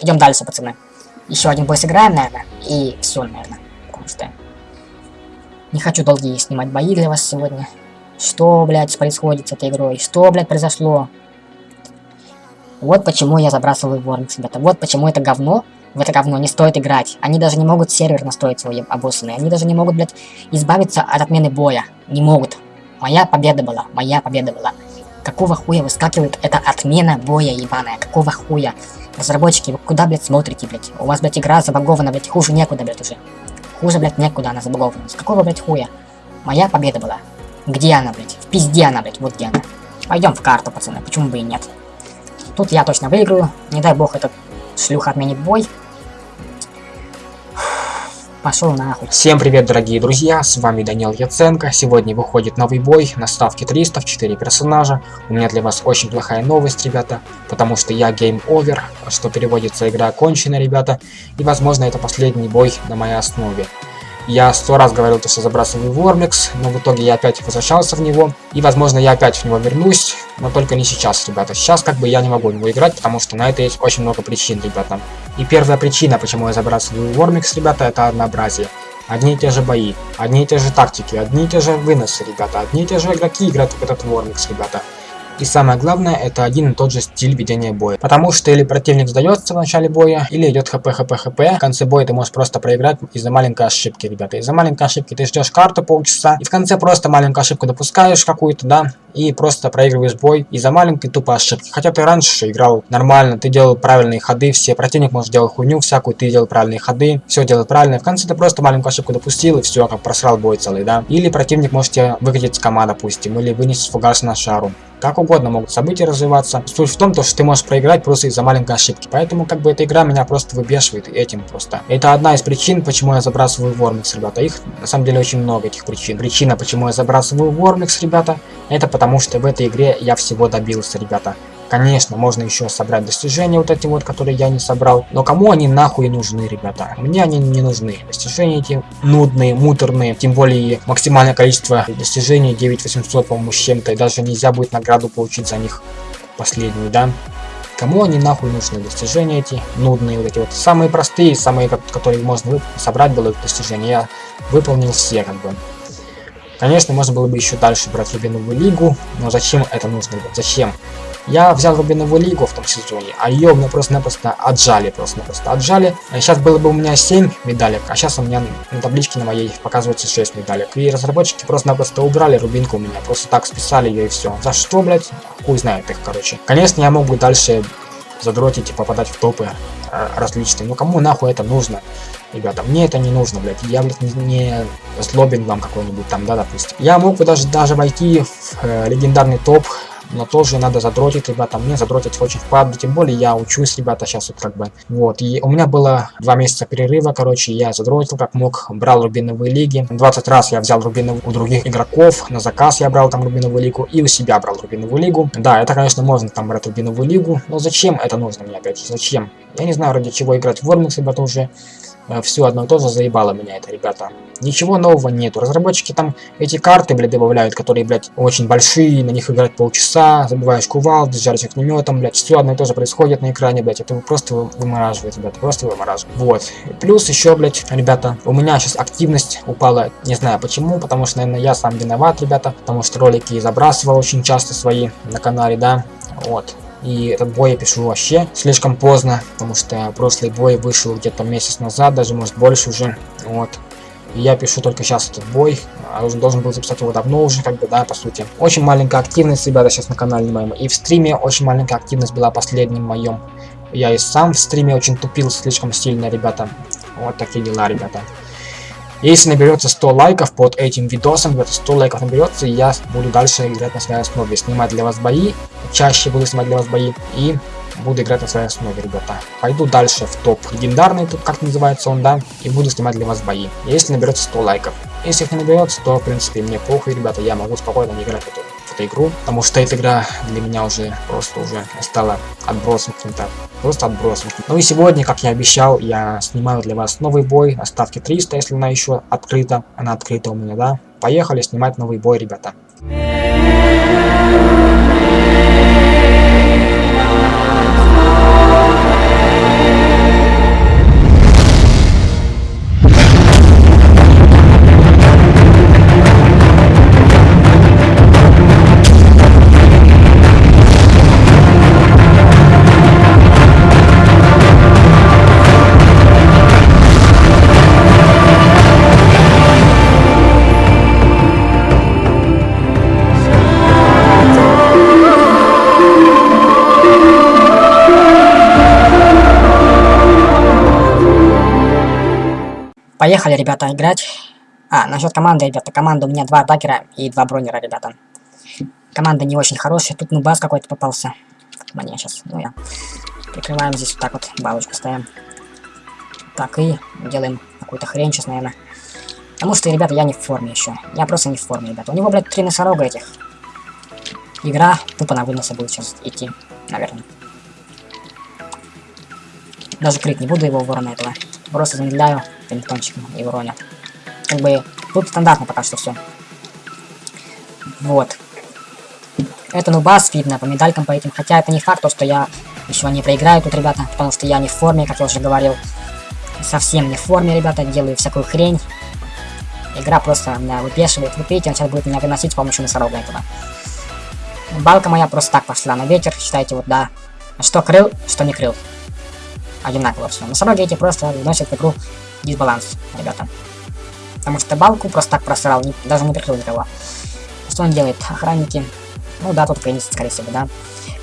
идем дальше, пацаны. Еще один бой сыграем, наверное, и все, наверное. Потому что не хочу долгие снимать бои для вас сегодня. Что, блядь, происходит с этой игрой? Что, блядь, произошло? Вот почему я забрасываю Вормикс, ребята. Вот почему это говно, в это говно не стоит играть. Они даже не могут сервер настроить свой обоссанный. Они даже не могут, блядь, избавиться от отмены боя. Не могут. Моя победа была. Моя победа была. Какого хуя выскакивает эта отмена боя ебаная? Какого хуя? Разработчики, вы куда, блядь, смотрите, блядь? У вас, блядь, игра забагована, блядь, хуже некуда, блядь, уже. Хуже, блядь, некуда она забагована. С какого, блядь, хуя? Моя победа была. Где она, блядь? В пизде она, блядь, вот где она. Пойдем в карту, пацаны, почему бы и нет. Тут я точно выиграю. Не дай бог этот шлюха отменит бой. Пошел нахуй. Всем привет, дорогие друзья, с вами Данил Яценко. Сегодня выходит новый бой на ставке 300 в 4 персонажа. У меня для вас очень плохая новость, ребята, потому что я Game Over, что переводится игра окончена, ребята. И возможно это последний бой на моей основе. Я сто раз говорил, то, что забрасываю Вормикс, но в итоге я опять возвращался в него. И, возможно, я опять в него вернусь, но только не сейчас, ребята. Сейчас, как бы, я не могу в него играть, потому что на это есть очень много причин, ребята. И первая причина, почему я забрасываю Вормикс, ребята, это однообразие. Одни и те же бои, одни и те же тактики, одни и те же выносы, ребята, одни и те же игроки играют в этот Вормикс, ребята. И самое главное, это один и тот же стиль ведения боя. Потому что или противник сдается в начале боя, или идет хп, хп, хп. В конце боя ты можешь просто проиграть из-за маленькой ошибки, ребята. Из-за маленькой ошибки ты ждешь карту полчаса, и в конце просто маленькую ошибку допускаешь какую-то, да, и просто проигрываешь бой из-за маленькой тупой ошибки. Хотя ты раньше играл нормально, ты делал правильные ходы, все противник может делать хуйню всякую, ты делал правильные ходы, все делал правильно. В конце ты просто маленькую ошибку допустил, и все, как просрал бой целый, да. Или противник может тебя выкатить с кома, допустим, или вынести фугас на шару. Как угодно могут события развиваться. Суть в том, то, что ты можешь проиграть просто из-за маленькой ошибки. Поэтому как бы эта игра меня просто выбешивает этим просто. Это одна из причин, почему я забрасываю Вормикс, ребята. Их на самом деле очень много этих причин. Причина, почему я забрасываю Вормикс, ребята, это потому что в этой игре я всего добился, ребята. Конечно, можно еще собрать достижения вот эти вот, которые я не собрал. Но кому они нахуй нужны, ребята? Мне они не нужны. Достижения эти нудные, муторные. Тем более максимальное количество достижений 9800, по-моему, с чем-то. И даже нельзя будет награду получить за них последнюю, да? Кому они нахуй нужны? Достижения эти нудные, вот эти вот. Самые простые, самые, которые можно собрать было достижения. Я выполнил все, как бы. Конечно, можно было бы еще дальше брать Рубиновую лигу, но зачем это нужно? Зачем? Я взял Рубиновую лигу в том сезоне, а ее мне просто-напросто отжали, просто-напросто отжали. Сейчас было бы у меня 7 медалек, а сейчас у меня на табличке на моей показывается 6 медалек. И разработчики просто-напросто убрали Рубинку у меня, просто так списали ее и все. За что, блять? Хуй знает их, короче. Конечно, я могу дальше задротить и попадать в топы э, различные, но кому нахуй это нужно? Ребята, мне это не нужно, блядь. Я, блядь, не, не злобин вам какой-нибудь там, да, допустим. Я мог бы даже, даже войти в э, легендарный топ, но тоже надо задротить, ребята. Мне задротить очень впадло, тем более я учусь, ребята, сейчас вот как бы. Вот, и у меня было два месяца перерыва, короче, я задротил как мог, брал рубиновые лиги. 20 раз я взял рубиновую у других игроков, на заказ я брал там рубиновую лигу, и у себя брал рубиновую лигу. Да, это, конечно, можно там брать рубиновую лигу, но зачем это нужно мне опять? Зачем? Я не знаю, ради чего играть в Вормикс, ребята, уже. Э, все одно и то же заебало меня это, ребята. Ничего нового нету. Разработчики там эти карты, блядь, добавляют, которые, блядь, очень большие, на них играть полчаса, забиваешь кувалды, жаришь огнеметом, блядь, все одно и то же происходит на экране, блядь, это просто вымораживает, ребята, просто вымораживает. Вот. Плюс еще, блядь, ребята, у меня сейчас активность упала, не знаю почему, потому что, наверное, я сам виноват, ребята, потому что ролики забрасывал очень часто свои на канале, да, вот. И этот бой я пишу вообще слишком поздно, потому что прошлый бой вышел где-то месяц назад, даже может больше уже. Вот. И я пишу только сейчас этот бой. А должен был записать его давно уже, как бы, да, по сути. Очень маленькая активность, ребята, сейчас на канале моем. И в стриме очень маленькая активность была последним моем. Я и сам в стриме очень тупил слишком сильно, ребята. Вот такие дела, ребята. Если наберется 100 лайков под этим видосом, где-то 100 лайков наберется, я буду дальше играть на своей основе, снимать для вас бои, чаще буду снимать для вас бои, и буду играть на своей основе, ребята. Пойду дальше в топ легендарный, тут как называется он, да, и буду снимать для вас бои, если наберется 100 лайков. Если их не наберется, то, в принципе, мне похуй, ребята, я могу спокойно не играть в эту эту игру, потому что эта игра для меня уже просто уже стала отбросом каким-то, просто отбросом. Ну и сегодня, как я обещал, я снимаю для вас новый бой на ставке 300, если она еще открыта, она открыта у меня, да. Поехали снимать новый бой, ребята. Поехали, ребята, играть. А, насчет команды, ребята. Команда у меня два атакера и два бронера, ребята. Команда не очень хорошая. Тут ну бас какой-то попался. Мне сейчас. Ну я. Прикрываем здесь вот так вот. Балочку ставим. Так, и делаем какую-то хрень сейчас, наверное. Потому что, ребята, я не в форме еще. Я просто не в форме, ребята. У него, блядь, три носорога этих. Игра тупо на выносы будет сейчас идти, наверное. Даже крик не буду его ворона этого. Просто замедляю пинтончиком и уроню. Как бы тут стандартно пока что все. Вот. Это ну бас видно по медалькам по этим. Хотя это не факт, то, что я еще не проиграю тут, ребята. Потому что я не в форме, как я уже говорил. Совсем не в форме, ребята. Делаю всякую хрень. Игра просто меня выпешивает. Вы видите, он сейчас будет меня выносить с помощью носорога этого. Балка моя просто так пошла на ветер. Считайте, вот, да. Что крыл, что не крыл. Одинаково все. Носороги эти просто вносят в игру дисбаланс, ребята. Потому что балку просто так просрал, не, даже не прикрыл никого. Что он делает? Охранники. Ну да, тут принесет, скорее всего, да.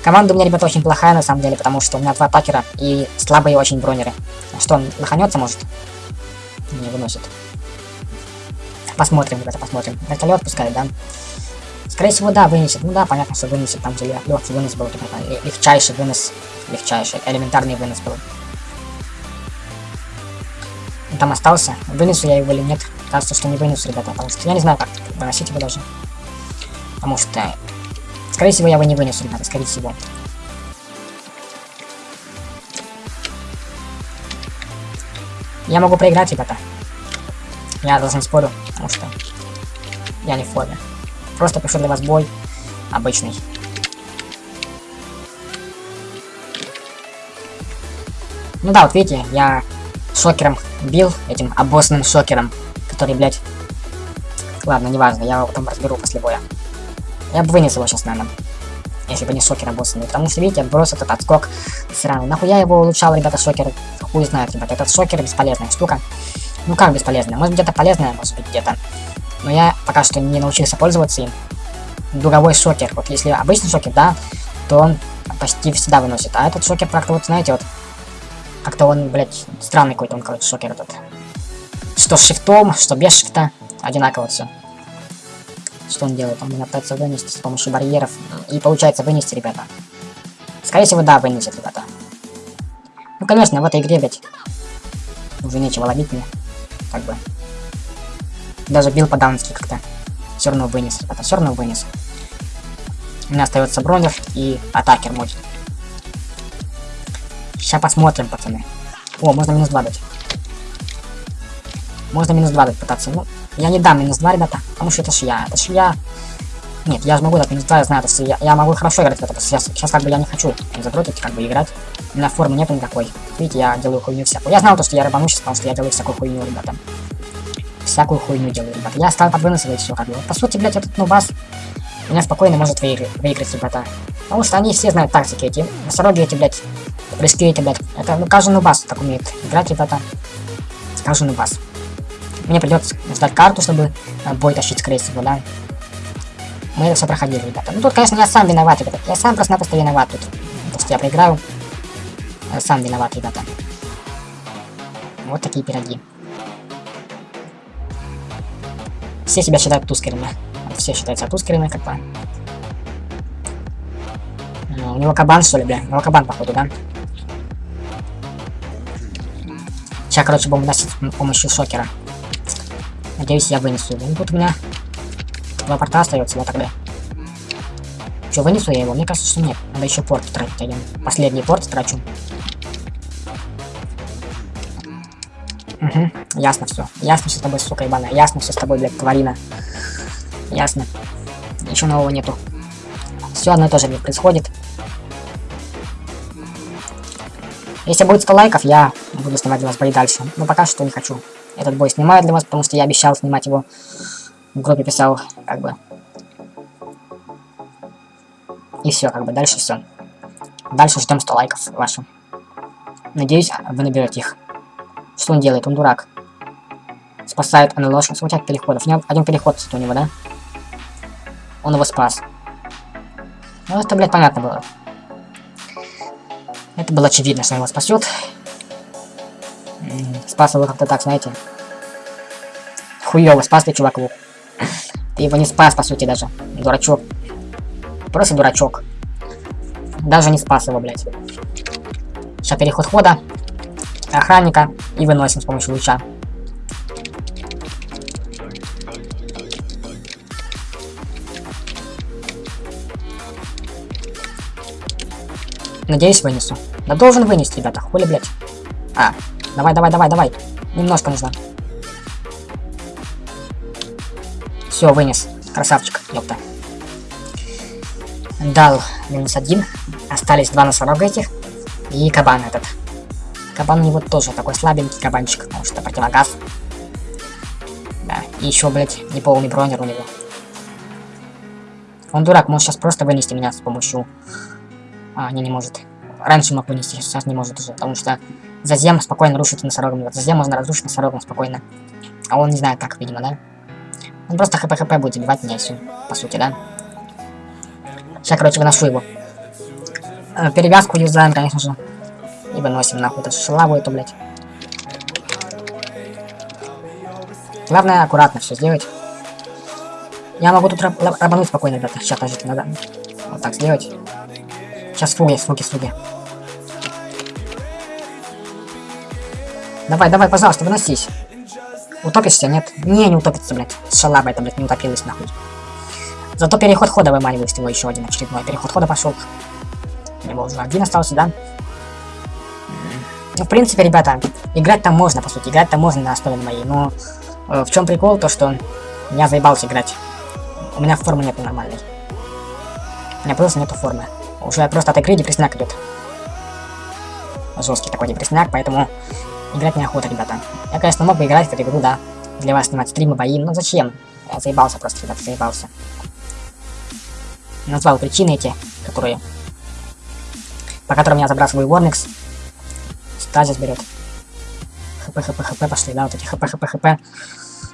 Команда у меня, ребята, очень плохая, на самом деле, потому что у меня два атакера и слабые очень бронеры. Что, он лоханется, может? Не выносит. Посмотрим, ребята, посмотрим. Вертолет пускай, да? Скорее всего, да, вынесет. Ну да, понятно, что вынесет. Там где легкий вынос был. Ребята. Легчайший вынос. Легчайший. Элементарный вынос был. Там остался. Вынесу я его или нет. Кажется, что не вынесу, ребята. Потому что я не знаю, как выносить его даже. Потому что... Скорее всего, я его не вынесу, ребята. Скорее всего. Я могу проиграть, ребята. Я даже не спорю, потому что я не в форме. Просто пишу для вас бой обычный. Ну да, вот видите, я шокером бил, этим обоссным шокером, который, блядь... Ладно, неважно, я его потом разберу после боя. Я бы вынес его сейчас, наверное, если бы не шокер обоссанный. Потому что, видите, отброс этот отскок сраный. Нахуя его улучшал, ребята, шокер? Хуй знает, ребята, этот шокер бесполезная штука. Ну как бесполезная? Может где-то полезная, может быть где-то. Но я пока что не научился пользоваться им. Дуговой шокер. Вот если обычный шокер, да, то он почти всегда выносит. А этот шокер как-то вот, знаете, вот... Как-то он, блядь, странный какой-то он, короче, шокер этот. Что с шифтом, что без шифта. Одинаково все. Что он делает? Он пытается вынести с помощью барьеров. И получается вынести, ребята. Скорее всего, да, вынесет, ребята. Ну, конечно, в этой игре, блядь, уже нечего ловить мне как бы. Даже бил по-даунски как-то. Все равно вынес, ребята, все равно вынес. У меня остается бронер и атакер мой. Сейчас посмотрим, пацаны. О, можно минус 2 дать. Можно минус 2 дать пытаться. Ну, я не дам минус 2, ребята, потому что это ж я. Это ж я. Нет, я же могу дать минус 2, я знаю, что я, я могу хорошо играть в это. Сейчас, сейчас как бы я не хочу задротить, как бы играть. У меня формы нету никакой. Видите, я делаю хуйню всякую. Я знал то, что я рыбану сейчас, потому что я делаю всякую хуйню, ребята. Всякую хуйню делаю, ребята. Я стал подвыносывать все, как бы. По сути, блядь, этот нубас меня спокойно может выиграть, выиграть, ребята. Потому что они все знают тактики эти. Носороги эти, блядь. Прыжки эти, блядь. Это, ну, каждый нубас так умеет играть, ребята. Каждый нубас. Мне придется ждать карту, чтобы э, бой тащить, скорее всего, да. Мы это все проходили, ребята. Ну, тут, конечно, я сам виноват, ребята. Я сам просто-напросто виноват тут. То, что я проиграю. Я сам виноват, ребята. Вот такие пироги. Все себя считают тускерами. Все считаются тускерами, как бы. Ну, у него кабан, что ли, бля? У него кабан, походу, да? Сейчас, короче, будем носить с помощью шокера. Надеюсь, я вынесу его. Ну, тут у меня два порта остается, да, тогда. Что, вынесу я его? Мне кажется, что нет. Надо еще порт тратить один. Последний порт трачу. Угу, ясно все. Ясно все с тобой, сука ебаная. Ясно все с тобой, блядь, тварина. Ясно. Ничего нового нету. Все одно и то же, блядь, происходит. Если будет 100 лайков, я буду снимать для вас бои дальше. Но пока что не хочу. Этот бой снимаю для вас, потому что я обещал снимать его. В группе писал, как бы. И все, как бы, дальше все. Дальше ждем 100 лайков ваших. Надеюсь, вы наберете их. Что он делает? Он дурак. Спасает НЛО, смутят переходов. У него один переход у него, да? Он его спас. Ну, это, блядь, понятно было. Это было очевидно, что он его спасет. Спас его как-то так, знаете. Хуёво, спас ты чуваку. Ты его не спас, по сути, даже. Дурачок. Просто дурачок. Даже не спас его, блядь. Сейчас переход хода. Охранника. И выносим с помощью луча. Надеюсь, вынесу. Да должен вынести, ребята. Хули, блядь. А, давай, давай, давай, давай. Немножко нужно. Все, вынес. Красавчик, ёпта. Дал минус один. Остались два носорога этих. И кабан этот. Кабан у него тоже такой слабенький кабанчик, потому что противогаз. Да, и еще, блядь, неполный бронер у него. Он дурак, может сейчас просто вынести меня с помощью... А, не, не может. Раньше мог вынести, сейчас не может уже, потому что Зазем спокойно рушит носорогом. Зазем можно разрушить носорогом спокойно. А он не знает как, видимо, да? Он просто хп-хп будет забивать меня все, по сути, да? Сейчас, короче, выношу его. Э, перевязку юзаем, конечно же. И выносим нахуй эту шалаву эту, блядь. Главное аккуратно все сделать. Я могу тут раб рабануть спокойно, ребята. Сейчас, подождите, надо вот так сделать. Сейчас фуги, фуги, фуги. Давай, давай, пожалуйста, выносись. Утопишься, нет? Не, не утопится, блядь. Шалаба это, блядь, не утопилась, нахуй. Зато переход хода выманивает его еще один очередной. Переход хода пошел. У него уже один остался, да? Ну, в принципе, ребята, играть там можно, по сути. Играть там можно на основе моей. Но э, в чем прикол, то что я заебался играть. У меня формы нету нормальной. У меня просто нету формы. Уже просто от игры депрессняк идет. Жесткий такой депрессняк, поэтому играть неохота, ребята. Я, конечно, мог бы играть в эту игру, да. Для вас снимать стримы, бои, но зачем? Я заебался просто, ребята, заебался. Назвал причины эти, которые... По которым я забрасываю Warnix. Стазис берет. ХП, ХП, ХП пошли, да, вот эти ХП, ХП, ХП.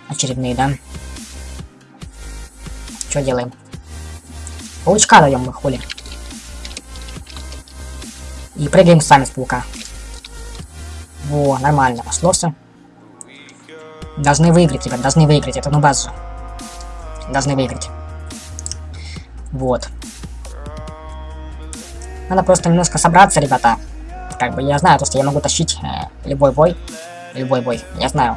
Очередные, да. Что делаем? Паучка даем мы, хули. И прыгаем сами с паука. Во, нормально, пошло все. Должны выиграть, ребят, должны выиграть. Это ну базу. Должны выиграть. Вот. Надо просто немножко собраться, ребята. Как бы я знаю, то, что я могу тащить э, любой бой. Любой бой, я знаю.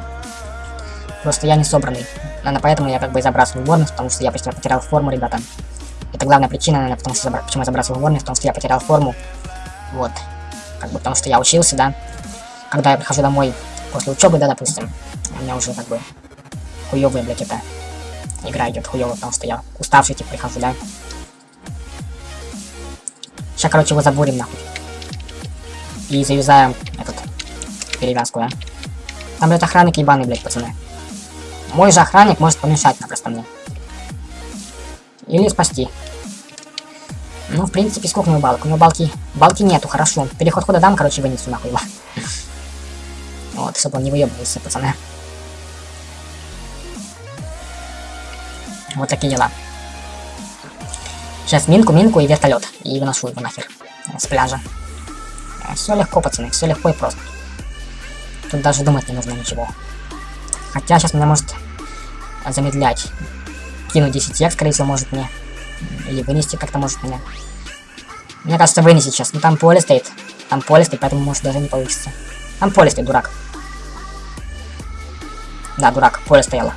Просто я не собранный. Наверное, поэтому я как бы и забрасываю Ворнес, потому что я почти потерял форму, ребята. Это главная причина, наверное, потому что забра... почему я забрасываю Ворнес, потому что я потерял форму. Вот. Как бы потому что я учился, да. Когда я прихожу домой после учебы, да, допустим, у меня уже как бы хуёвая, блядь, это игра идет хуёво, потому что я уставший, типа, прихожу, да. Сейчас, короче, его забурим, нахуй. И завязаем этот перевязку, да. Там, блядь, охранник ебаный, блядь, пацаны. Мой же охранник может помешать напросто мне. Или спасти. Ну, в принципе, сколько у него балок? У него балки... Балки нету, хорошо. Переход хода дам, короче, вынесу нахуй его. Вот, чтобы он не выебывался, пацаны. Вот такие дела. Сейчас минку, минку и вертолет. И выношу его нахер. С пляжа. Все легко, пацаны, все легко и просто. Тут даже думать не нужно ничего. Хотя сейчас меня может замедлять. Кинуть 10 як, скорее всего, может мне. Или вынести как-то может меня. Мне кажется, вынести сейчас. Ну там поле стоит. Там поле стоит, поэтому может даже не получится. Там поле стоит, дурак. Да, дурак, поле стояло.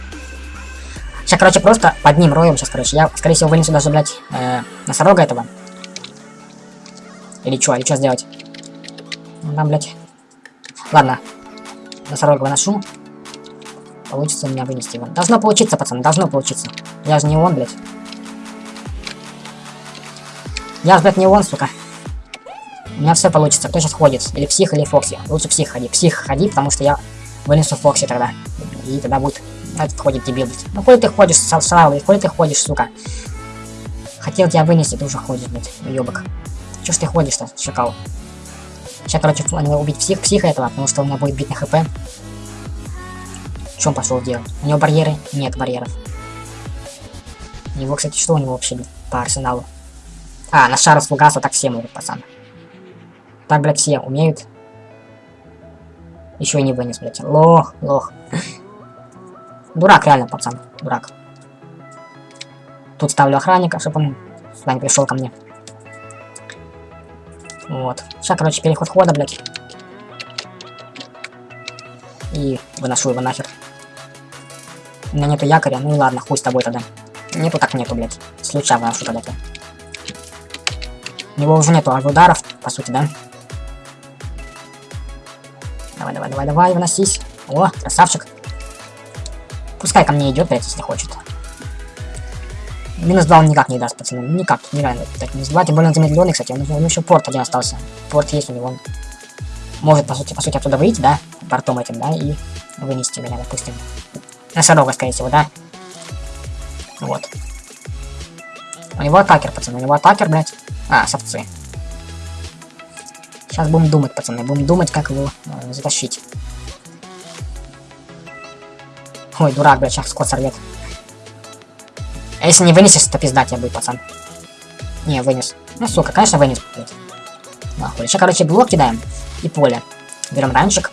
Сейчас, короче, просто под ним роем сейчас, короче. Я, скорее всего, вынесу даже, блядь, э, носорога этого. Или что, или что сделать? Ну, там, блядь. Ладно. Носорога выношу. Получится у меня вынести его. Должно получиться, пацаны, должно получиться. Я же не он, блядь. Я же, блядь, не он, сука. У меня все получится. Кто сейчас ходит? Или псих, или Фокси. Лучше псих ходи. Псих ходи, потому что я вынесу Фокси тогда. И тогда будет... Этот ходит дебил, блядь. Ну, хули ты ходишь, Слава, хули ты ходишь, сука. Хотел тебя вынести, ты уже ходишь, блядь, уёбок. Чё ж ты ходишь-то, шакал? Сейчас, короче, убить псих, психа этого, потому что у меня будет бить на хп. Он пошел делать? У него барьеры? Нет барьеров. У него, кстати, что у него вообще по арсеналу? А, на шару с фугаса так все могут, пацан. Так, блядь, все умеют. Еще и не вынес, блядь. Лох, лох. Дурак, реально, пацан. Дурак. Тут ставлю охранника, чтобы он сюда не пришел ко мне. Вот. Сейчас, короче, переход хода, блядь. И выношу его нахер. У меня нету якоря, ну ладно, хуй с тобой тогда. Нету так нету, блядь. С луча выношу тогда-то. Него уже нету ударов, по сути, да? Давай, давай, давай, давай, выносись. О, красавчик. Пускай ко мне идет, блядь, если хочет. Минус 2 он никак не даст, пацаны. Никак, нереально. Так, минус 2, тем более он замедленный, кстати. У него еще порт один остался. Порт есть у него. Он может, по сути, по сути, оттуда выйти, да? Портом этим, да? И вынести меня, допустим. Носорога, скорее всего, да? Вот. У него атакер, пацаны. У него атакер, блядь. А, совцы. Сейчас будем думать, пацаны. Будем думать, как его э, затащить. Ой, дурак, блядь, сейчас скот сорвет. А если не вынесешь, то пизда тебе будет, пацан. Не, вынес. Ну, сука, конечно, вынес, блядь. Нахуй. Сейчас, короче, блок кидаем. И поле. Берем ранчик.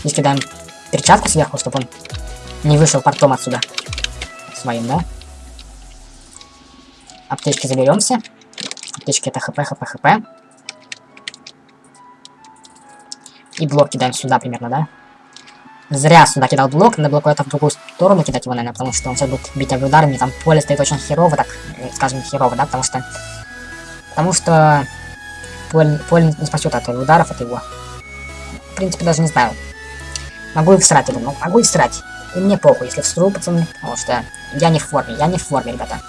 Здесь кидаем перчатку сверху, чтобы он не вышел портом отсюда. Своим, да? Аптечки заберемся. Аптечки это хп, хп, хп. И блок кидаем сюда примерно, да? Зря сюда кидал блок, надо было куда-то в другую сторону кидать его, наверное, потому что он сейчас будет бить ударами, там поле стоит очень херово, так, э, скажем, херово, да, потому что... Потому что поле, поле не спасет от ударов от его. В принципе, даже не знаю. Могу и всрать, думаю, могу и всрать. И мне похуй, если всру, пацаны, потому что я не в форме, я не в форме, ребята.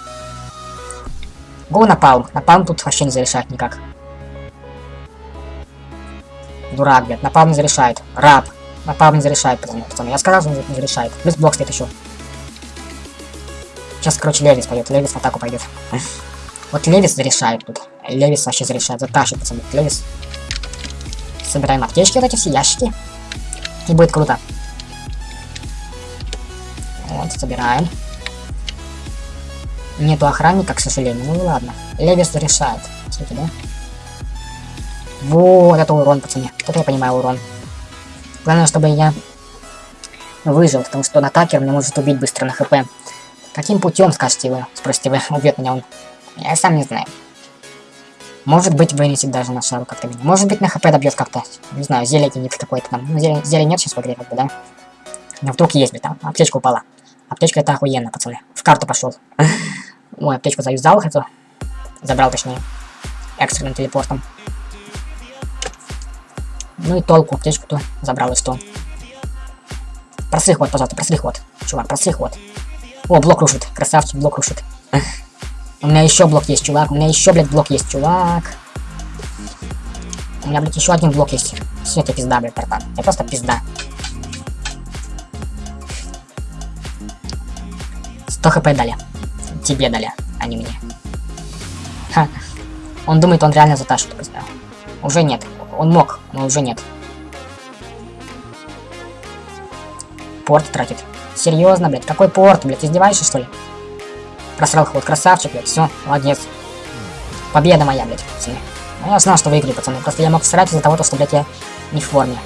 Го напалм, напалм тут вообще не зарешает никак. Дурак, блядь, напалм не зарешает. Раб, Напал не зарешает, пацаны, пацаны. Я сказал, что не зарешает. Плюс блок стоит еще. Сейчас, короче, Левис пойдет. Левис в атаку пойдет. Вот Левис зарешает тут. Левис вообще зарешает. Затащит, пацаны. Левис. Собираем аптечки, вот эти все ящики. И будет круто. Вот, собираем. Нету охранника, к сожалению. Ну ладно. Левис зарешает. Смотрите, да? Вот это урон, пацаны. Тут я понимаю урон. Главное, чтобы я выжил, потому что он атакер меня может убить быстро на хп. Каким путем, скажете вы, спросите вы, убьет меня он? Я сам не знаю. Может быть, вынесет даже на шару как-то меня. Может быть, на хп добьет как-то. Не знаю, зелье нет какой-то там. Ну, зелье, зелье нет сейчас в игре, как бы, да? Но вдруг есть, блин, там. Аптечка упала. Аптечка это охуенно, пацаны. В карту пошел. Ой, аптечку заюзал, эту. Забрал, точнее. Экстренным телепортом. Ну и толку, аптечку-то забрал и что. Просри ход, пожалуйста, просри ход. Чувак, просри ход. О, блок рушит. Красавчик, блок рушит. У меня еще блок есть, чувак. У меня еще, блядь, блок есть, чувак. У меня, блядь, еще один блок есть. Все, это пизда, блядь, братан. Это просто пизда. 100 хп дали. Тебе дали, а не мне. Ха. Он думает, он реально затащит просто. Уже нет. Он мог, но уже нет. Порт тратит. Серьезно, блядь, какой порт, блядь, издеваешься, что ли? Просрал ход, красавчик, блядь, все, молодец. Победа моя, блядь, пацаны. Ну, я знал, что выиграю, пацаны, просто я мог срать из-за того, что, блядь, я не в форме.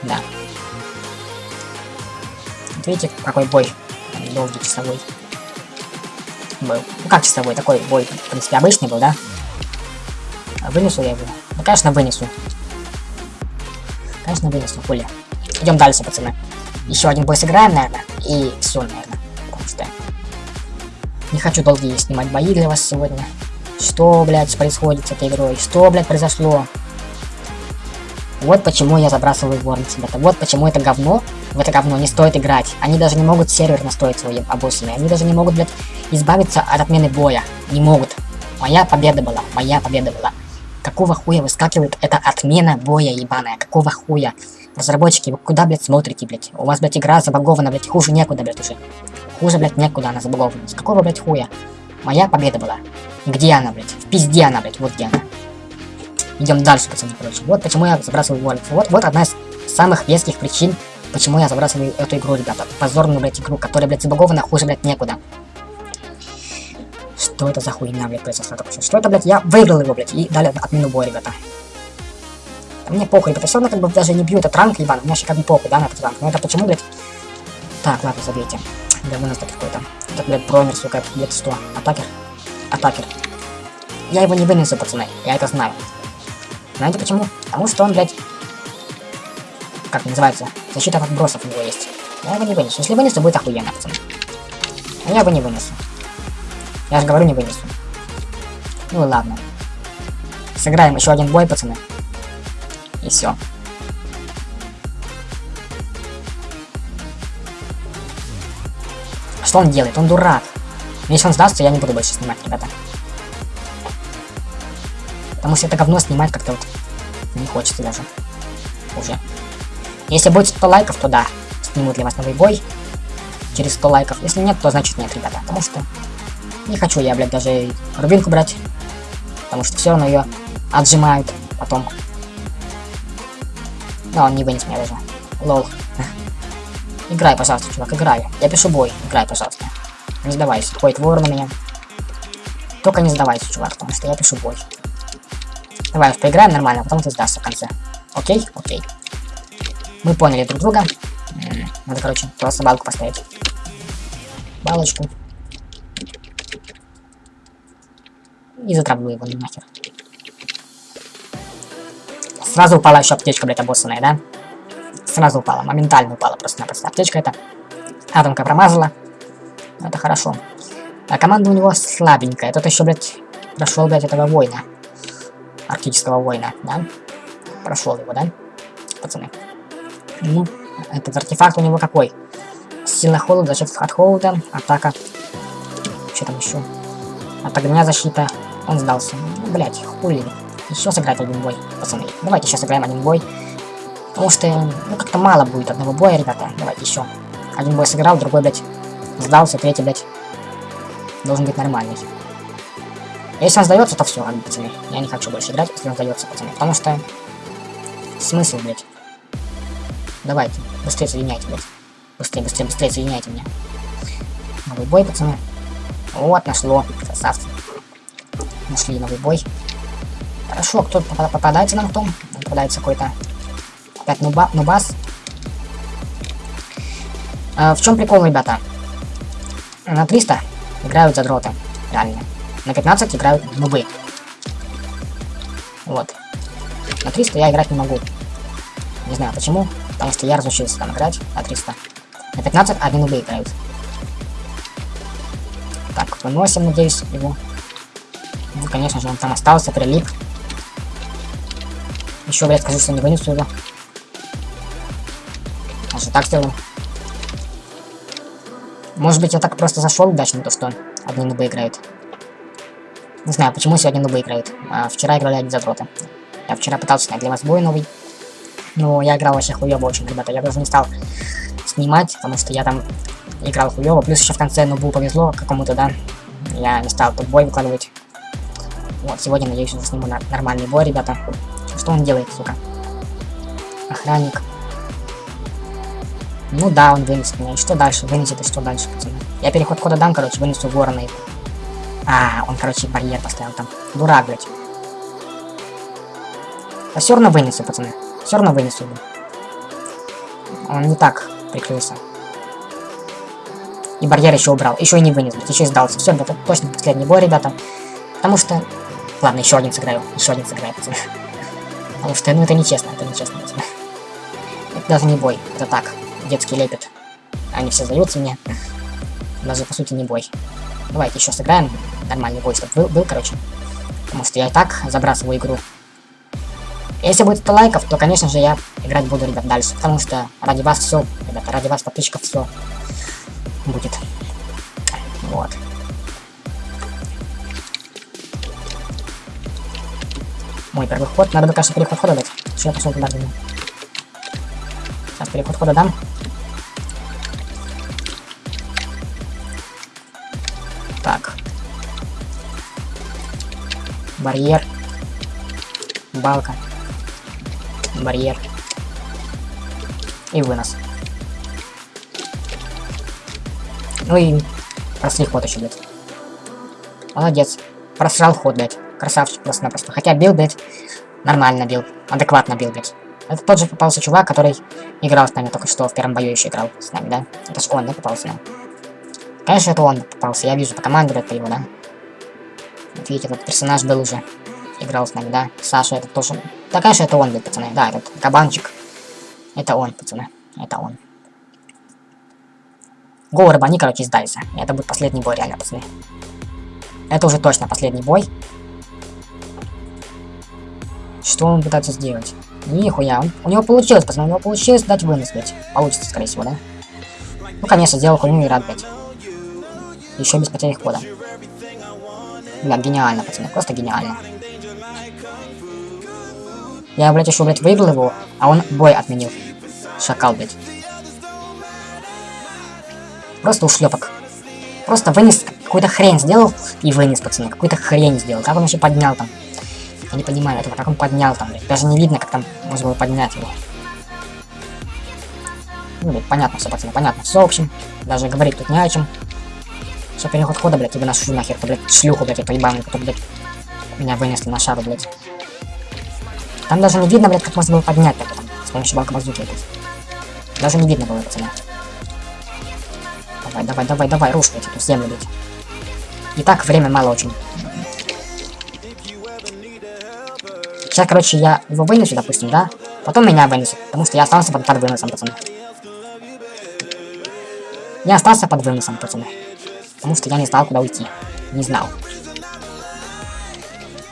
Да. Вот видите, какой бой долгий часовой был. Ну как часовой, такой бой, в принципе, обычный был, да? Вынесу я его? Ну, конечно, вынесу. Конечно, вынесу, хули. Идем дальше, пацаны. Еще один бой сыграем, наверное. И все, наверное. Потому не хочу долгие снимать бои для вас сегодня. Что, блядь, происходит с этой игрой? Что, блядь, произошло? Вот почему я забрасываю Ворнс, ребята. Вот почему это говно, в это говно не стоит играть. Они даже не могут сервер настроить свой обоссанный. Они даже не могут, блядь, избавиться от отмены боя. Не могут. Моя победа была. Моя победа была. Какого хуя выскакивает эта отмена боя ебаная? Какого хуя? Разработчики, вы куда, блядь, смотрите, блядь? У вас, блядь, игра забагована, блядь, хуже некуда, блядь, уже. Хуже, блядь, некуда она забагована. С какого, блядь, хуя? Моя победа была. Где она, блядь? В пизде она, блядь, вот где она. Идем дальше, пацаны, короче. Вот почему я забрасываю Warwick. Вот, вот одна из самых веских причин, почему я забрасываю эту игру, ребята. Позорную, блядь, игру, которая, блядь, забагована, хуже, блядь, некуда. Что это за хуйня, блядь, произошла что? Что это, блядь? Я выиграл его, блядь, и дали отмену боя, ребята. Да мне похуй, это все равно как бы даже не бью этот ранг, ебан, мне вообще как бы похуй, да, на этот ранг. Но это почему, блядь? Так, ладно, забейте. Да вы нас так какой-то. Это, блядь, бронер, сука, где-то 100. Атакер. Атакер. Я его не вынесу, пацаны, я это знаю. Знаете почему? Потому что он, блядь, как называется, защита от отбросов у него есть. Я его не вынесу. Если вынесу, будет охуенно, пацаны. А я его не вынесу. Я же говорю, не вынесу. Ну ладно. Сыграем еще один бой, пацаны. И все. Что он делает? Он дурак. Но если он сдастся, я не буду больше снимать, ребята. Потому что это говно снимать как-то вот не хочется даже. Уже. Если будет 100 лайков, то да, сниму для вас новый бой. Через 100 лайков. Если нет, то значит нет, ребята. Потому что не хочу я, блядь, даже рубинку брать. Потому что все равно ее отжимают потом. Но он не вынес меня даже. Лол. Играй, пожалуйста, чувак, играй. Я пишу бой. Играй, пожалуйста. Не сдавайся. Ходит вор на меня. Только не сдавайся, чувак, потому что я пишу бой. Давай поиграем нормально, а потом ты сдашься в конце. Окей? Окей. Мы поняли друг друга. Надо, короче, просто балку поставить. Балочку. И затравлю его нахер. Сразу упала еще аптечка, блядь, обоссанная, да? Сразу упала, моментально упала просто-напросто. Аптечка это атомка промазала. Это хорошо. А команда у него слабенькая. Тот еще, блядь, прошел, блядь, этого воина. Арктического воина, да? Прошел его, да? Пацаны. Ну, этот артефакт у него какой? Сила холода, защита от холода, атака. Что там еще? От огня защита. Он сдался. Блять, хули. Еще сыграть один бой, пацаны. Давайте сейчас сыграем один бой. Потому что, ну, как-то мало будет одного боя, ребята. Давайте еще. Один бой сыграл, другой, блядь, сдался, третий, блядь, должен быть нормальный. Если он сдается, то все, пацаны. Я не хочу больше играть, если он сдается, пацаны. Потому что... Смысл, блядь. Давайте, быстрее соединяйте, блядь. Быстрее, быстрее, быстрее соединяйте меня. Новый бой, пацаны. Вот, нашло. Красавцы. Нашли новый бой. Хорошо, кто попадается нам кто? Попадается какой-то... Опять нуба, нубас. А, в чем прикол, ребята? На 300 играют задроты. Реально. На 15 играют нубы. Вот. На 300 я играть не могу. Не знаю почему. Потому что я разучился там играть на 300. На 15 одни нубы играют. Так, выносим, надеюсь, его. Ну, конечно же, он там остался, прилип. Еще, блядь, скажу, что не вынесу его. Даже так сделаю. Может быть, я так просто зашел удачно, то что одни нубы играют. Не знаю, почему сегодня нубы играют. А вчера играли одни задроты. Я вчера пытался снять для вас бой новый. Но я играл вообще хуёво очень, ребята. Я даже не стал снимать, потому что я там играл хуёво. Плюс еще в конце нубу повезло какому-то, да. Я не стал тут бой выкладывать. Вот, сегодня, надеюсь, уже сниму на нормальный бой, ребята. Что он делает, сука? Охранник. Ну да, он вынес меня. И что дальше? Вынесет и что дальше, пацаны? Я переход кода дам, короче, вынесу ворона его. А, он, короче, барьер поставил там. Дурак, блядь. А все равно вынесу, пацаны. Все равно вынесу его. Он не так прикрылся. И барьер еще убрал. Еще и не вынес. Еще и сдался. Все, это точно последний бой, ребята. Потому что... Ладно, еще один сыграю. Еще один сыграю, пацаны. Потому что, ну, это нечестно, это нечестно, пацаны. Это даже не бой. Это так детский лепет. Они все сдаются мне. Даже по сути не бой. Давайте еще сыграем нормальный бой, чтобы был, был, короче. Потому что я и так забрасываю игру. Если будет 100 лайков, то, конечно же, я играть буду, ребят, дальше. Потому что ради вас все, ребята, ради вас подписчиков все будет. Вот. Мой первый ход. Надо бы, кажется, переход хода дать. Что я пошел туда Сейчас переход хода дам. Так. Барьер. Балка. Барьер. И вынос. Ну и просли ход еще, блядь. Молодец. Просрал ход, блядь. Красавчик просто-напросто. Хотя бил, блядь, Нормально бил. Адекватно бил, блядь. Это тот же попался чувак, который играл с нами только что, в первом бою еще играл с нами, да? Это ж он, да, попался нам? Конечно, это он попался, я вижу по команде, это его, да? Вот видите, этот персонаж был уже. Играл с нами, да? Саша, это тоже... Да, конечно, это он, блядь, пацаны, да, этот кабанчик. Это он, пацаны, это он. Гол рыбани, короче, сдались. Это будет последний бой, реально, пацаны. Это уже точно последний бой. Что он пытается сделать? Нихуя, он, у него получилось, пацаны, у него получилось дать вынос, блядь. Получится, скорее всего, да? Ну, конечно, сделал хуйню и рад, блядь. Еще без потери хода. Бля, гениально, пацаны, просто гениально. Я, блядь, еще, блядь, выиграл его, а он бой отменил. Шакал, блядь. Просто ушлепок. Просто вынес, какую-то хрень сделал и вынес, пацаны. Какую-то хрень сделал. Как он еще поднял там? Я не понимаю этого, как он поднял там, блядь. Даже не видно, как там можно было поднять его. Ну, блядь, понятно все, пацаны, понятно. Все, в общем, даже говорить тут не о чем. Все, переход хода, блядь, тебе нашу нахер, блядь, шлюху, блядь, я поебаную, которую, блядь, меня вынесли на шару, блядь. Там даже не видно, блядь, как можно было поднять так, там, с помощью балка базуки. Даже не видно было, пацаны. Давай, давай, давай, давай, рушь, блядь, эту землю, блядь. И так время мало очень. Сейчас, короче, я его вынесу, допустим, да? Потом меня вынесут, потому что я остался под, под выносом, пацаны. Я остался под выносом, пацаны. Потому что я не знал, куда уйти. Не знал.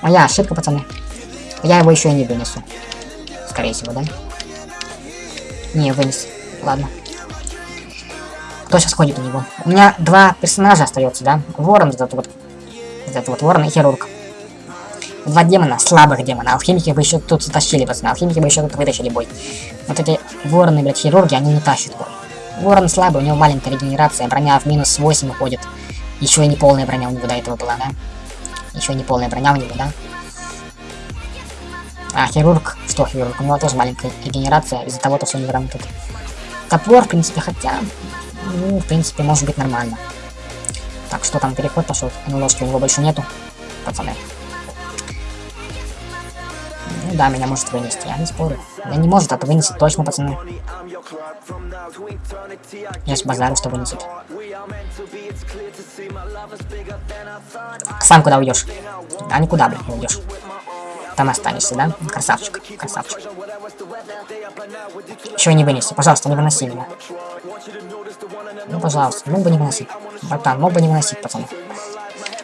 Моя ошибка, пацаны. Я его еще и не вынесу. Скорее всего, да? Не, вынес. Ладно. Кто сейчас ходит у него? У меня два персонажа остается, да? Ворон, этот вот. Этот вот ворон и хирург. Два демона, слабых демона. Алхимики бы еще тут затащили, пацаны. Алхимики бы еще тут вытащили бой. Вот эти вороны, блядь, хирурги, они не тащат бой. Ворон слабый, у него маленькая регенерация, броня в минус 8 уходит. Еще и не полная броня у него до этого была, да? Еще не полная броня у него, да? А, хирург, что хирург? У него тоже маленькая регенерация из-за того, что у него тут. Топор, в принципе, хотя... Ну, в принципе, может быть нормально. Так, что там, переход пошел? НЛОшки у него больше нету, пацаны. Ну да, меня может вынести, я не спорю. Я не может это вынести точно, пацаны. Я с базару, что вынесет. Сам куда уйдешь? Да никуда, блин, не уйдешь. Там останешься, да? Красавчик, красавчик. Еще не вынеси, пожалуйста, не выноси меня. Ну, пожалуйста, мог бы не выносить. Братан, мог бы не выносить, пацаны.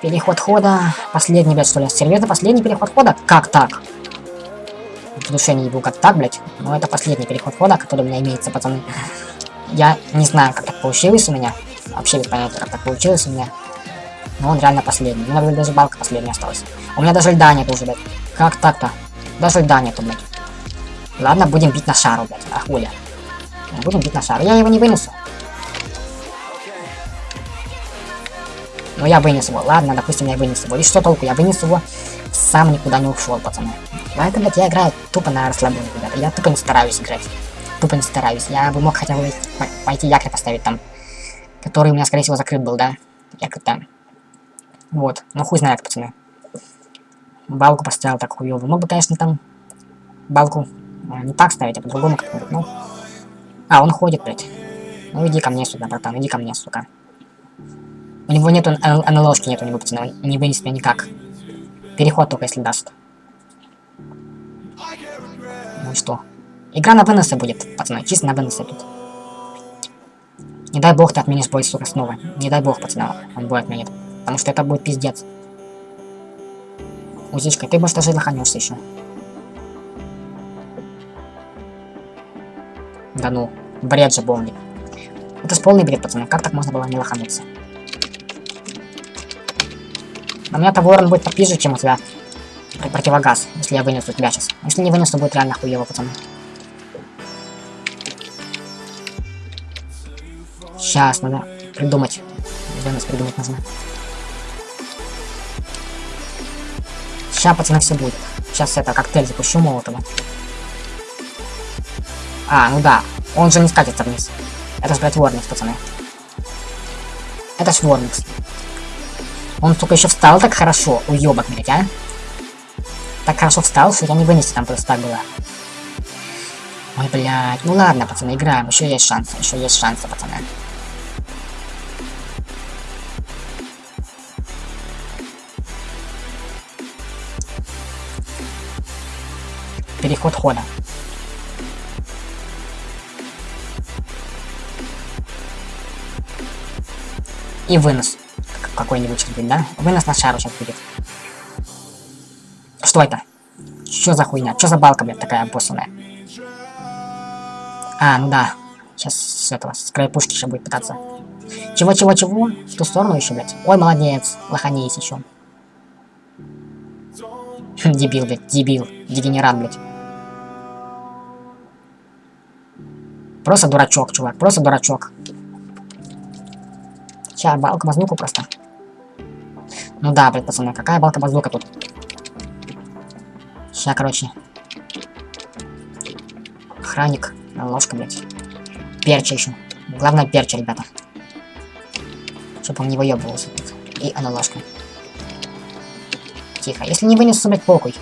Переход хода. Последний, блядь, что ли? Серьезно, последний переход хода? Как так? В душе не ебу, как так, блядь. Но это последний переход хода, который у меня имеется, пацаны. Я не знаю, как так получилось у меня. Вообще без понятия, как так получилось у меня. Но он реально последний. У меня даже балка последняя осталась. У меня даже льда нет уже, блядь. Как так-то? Даже льда нету, блядь. Ладно, будем бить на шару, блядь. А хуля. Будем бить на шару. Я его не вынесу. Но я вынес его. Ладно, допустим, я вынес его. И что толку? Я вынес его, сам никуда не ушел, пацаны. Поэтому, блядь, я играю тупо на расслабоне, ребята. Я тупо не стараюсь играть. Тупо не стараюсь. Я бы мог хотя бы пойти якорь поставить там. Который у меня, скорее всего, закрыт был, да? Якорь там. Вот. Ну, хуй знает, пацаны. Балку поставил так хуёво. Мог бы, конечно, там балку а, не так ставить, а по-другому как-нибудь, ну. А, он ходит, блядь. Ну иди ко мне сюда, братан, иди ко мне, сука. У него нету НЛОшки, нет у него, пацаны, он не вынес меня никак. Переход только если даст. Ну и что? Игра на выносы будет, пацаны, чисто на выносы тут. Не дай бог ты отменишь бой, сука, снова. Не дай бог, пацаны, он бой отменит. Потому что это будет пиздец. Узичка, ты, может, даже лоханешься еще. Да ну, бред же бомби. Это ж полный бред, пацаны. Как так можно было не лохануться? У меня-то ворон будет попиже, чем у тебя противогаз, если я вынесу тебя сейчас. Если не вынесу, будет реально хуево, пацаны. Сейчас надо придумать. Вынос придумать нужно. Сейчас, пацаны, все будет. Сейчас это, коктейль запущу молотого. А, ну да. Он же не скатится вниз. Это ж, блядь, Ворникс, пацаны. Это ж Ворникс. Он, сука, еще встал так хорошо. Уебок, блядь, а? так хорошо встал, что я не вынести там просто так было. Ой, блядь. Ну ладно, пацаны, играем. Еще есть шансы. Еще есть шансы, пацаны. Переход хода. И вынос. Какой-нибудь сейчас будет, да? Вынос на шару сейчас будет. Что это? Что за хуйня? Что за балка, блядь, такая обоссанная? А, ну да. Сейчас с этого, с края пушки еще будет пытаться. Чего-чего-чего? В ту сторону еще, блядь. Ой, молодец. Лоханись еще. Дебил, блядь, дебил. Дегенерат, блядь. Просто дурачок, чувак. Просто дурачок. Сейчас, балка базлуку просто. Ну да, блядь, пацаны, какая балка базлука тут? Сейчас, короче. Охранник. Ложка, блядь. Перча еще. Главное перча, ребята. Чтобы он не выебывался. И она. Тихо. Если не вынесу, блядь, похуй.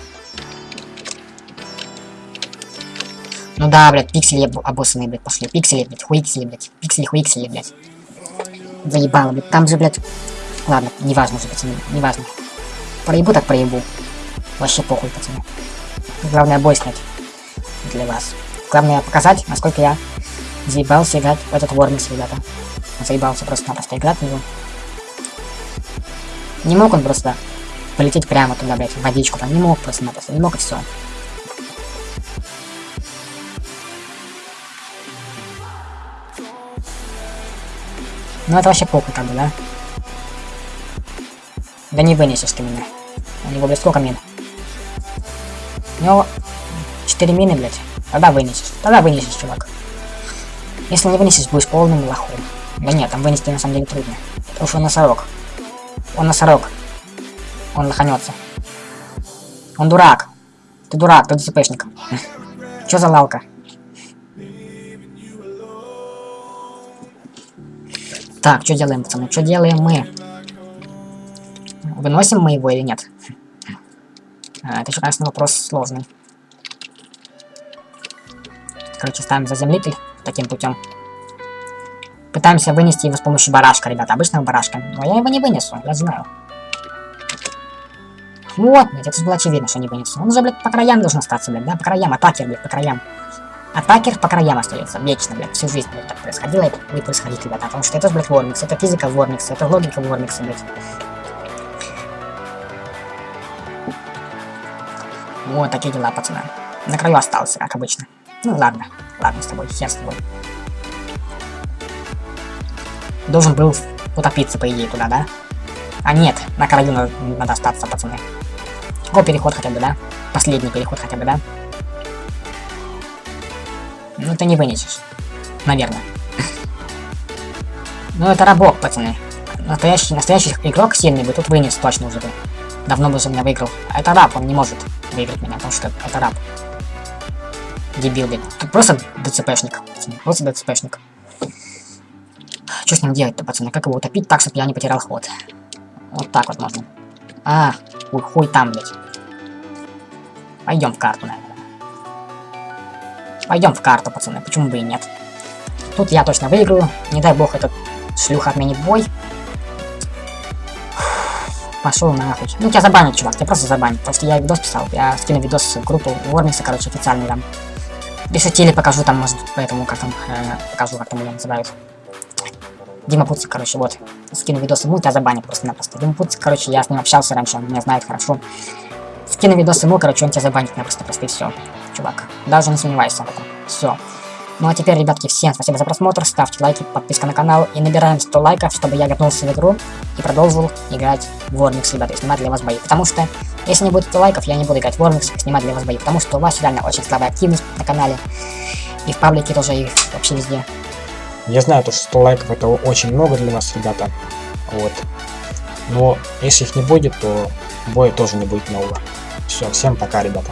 Ну да, блядь, пиксели обоссанные, блядь, пошли. Пиксели, блядь, хуиксели, блядь. Пиксели, хуиксели, блядь. Заебало, блядь. Там же, блядь... Ладно, неважно уже, пацаны, неважно. Проебу так проебу. Вообще похуй, пацаны. Главное бой снять. Для вас. Главное показать, насколько я заебался играть в этот Вормикс, ребята. Заебался просто-напросто играть в него. Не мог он просто полететь прямо туда, блядь, в водичку. Там не мог просто-напросто, не мог и все. Ну это вообще похуй как бы, да? Да не вынесешь ты меня. У него, блядь, сколько мин? У него 4 мины, блядь. Тогда вынесешь. Тогда вынесешь, чувак. Если не вынесешь, будешь полным лохом. Да нет, там вынести на самом деле трудно. Потому что он носорог. Он носорог. Он лоханется. Он дурак. Ты дурак, ты ДЦПшник. Чё за лалка? Так, что делаем, пацаны? Что делаем мы? Выносим мы его или нет? А, это еще, конечно, вопрос сложный. Короче, ставим заземлитель таким путем. Пытаемся вынести его с помощью барашка, ребята. Обычного барашка. Но я его не вынесу, я знаю. Вот, блядь, это же было очевидно, что не вынесу. Он же, блядь, по краям должен остаться, блядь, да? По краям, атакер, блядь, по краям. Атакер по краям остается, вечно, блядь, всю жизнь, блядь, так происходило и будет происходить, ребята. Потому что это, блядь, Вормикс, это физика Вормикса, это логика Вормикса, блядь. Вот такие дела, пацаны. На краю остался, как обычно. Ну ладно, ладно с тобой, хер с тобой. Должен был утопиться, по идее, туда, да? А нет, на краю надо, надо остаться, пацаны. Какой переход хотя бы, да? Последний переход хотя бы, да? Ну ты не вынесешь. Наверное. Ну это рабок, пацаны. Настоящий, настоящий игрок сильный бы тут вынес точно уже бы. Давно бы за меня выиграл. А это раб, он не может выиграть меня, потому что это раб дебил, блядь. Тут просто ДЦПшник, пацаны, просто ДЦПшник. Что с ним делать-то, пацаны? Как его утопить так, чтобы я не потерял ход? Вот так вот можно. А, хуй, хуй там, блядь. Пойдем в карту, наверное. Пойдем в карту, пацаны, почему бы и нет. Тут я точно выиграю. Не дай бог этот шлюха отменит бой. Пошел нахуй. Ну тебя забанят, чувак, тебя просто забанят. Просто я видос писал. Я скину видос в группу Вормиса, короче, официальный там. Если покажу там, может, поэтому как там, э, покажу, как там его называют. Дима Пуцик, короче, вот. Скину видос ему, тебя забанят просто-напросто. Дима Пуцик, короче, я с ним общался раньше, он меня знает хорошо. Скину видос ему, короче, он тебя забанит напросто-просто и все. Чувак, даже не сомневайся в этом. Все. Ну а теперь, ребятки, всем спасибо за просмотр, ставьте лайки, подписка на канал и набираем 100 лайков, чтобы я вернулся в игру и продолжил играть в Warmix, ребята, и снимать для вас бои. Потому что, если не будет 100 лайков, я не буду играть в Warmix и снимать для вас бои, потому что у вас реально очень слабая активность на канале, и в паблике тоже, и вообще везде. Я знаю, то, что 100 лайков это очень много для вас, ребята, вот. Но если их не будет, то боя тоже не будет нового. Все, всем пока, ребята.